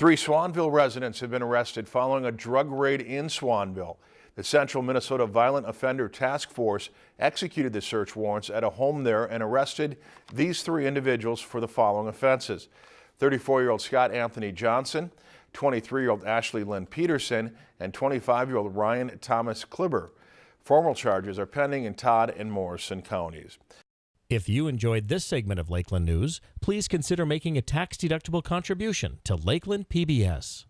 Three Swanville residents have been arrested following a drug raid in Swanville. The Central Minnesota Violent Offender Task Force executed the search warrants at a home there and arrested these three individuals for the following offenses. 34-year-old Scott Anthony Johnson, 23-year-old Ashley Lynn Peterson, and 25-year-old Ryan Thomas Kliber. Formal charges are pending in Todd and Morrison counties. If you enjoyed this segment of Lakeland News, please consider making a tax-deductible contribution to Lakeland PBS.